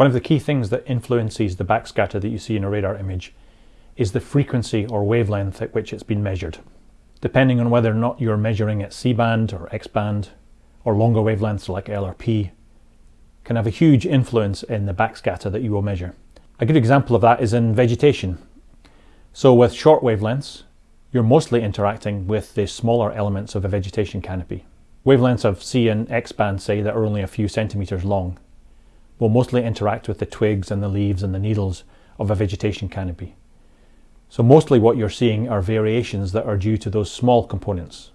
One of the key things that influences the backscatter that you see in a radar image is the frequency or wavelength at which it's been measured. Depending on whether or not you're measuring at C-band or X-band or longer wavelengths like L or P, can have a huge influence in the backscatter that you will measure. A good example of that is in vegetation. So with short wavelengths, you're mostly interacting with the smaller elements of a vegetation canopy. Wavelengths of C and X band, say, that are only a few centimetres long, will mostly interact with the twigs and the leaves and the needles of a vegetation canopy. So mostly what you're seeing are variations that are due to those small components.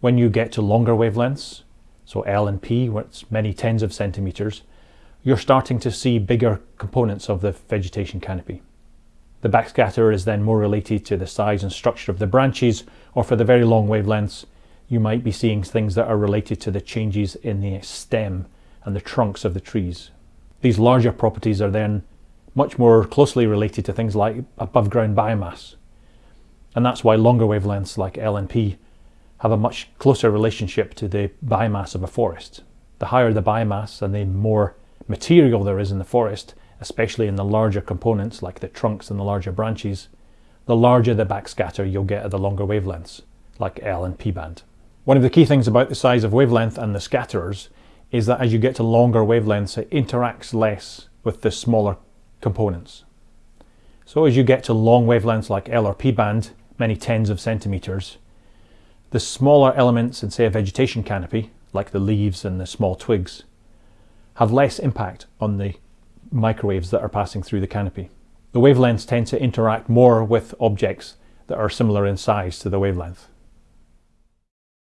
When you get to longer wavelengths, so L and P, where it's many tens of centimetres, you're starting to see bigger components of the vegetation canopy. The backscatter is then more related to the size and structure of the branches, or for the very long wavelengths, you might be seeing things that are related to the changes in the stem and the trunks of the trees. These larger properties are then much more closely related to things like above ground biomass. And that's why longer wavelengths like L and P have a much closer relationship to the biomass of a forest. The higher the biomass and the more material there is in the forest, especially in the larger components like the trunks and the larger branches, the larger the backscatter you'll get at the longer wavelengths, like L and P band. One of the key things about the size of wavelength and the scatterers is that as you get to longer wavelengths, it interacts less with the smaller components. So as you get to long wavelengths like L or P band, many tens of centimeters, the smaller elements in say a vegetation canopy, like the leaves and the small twigs, have less impact on the microwaves that are passing through the canopy. The wavelengths tend to interact more with objects that are similar in size to the wavelength.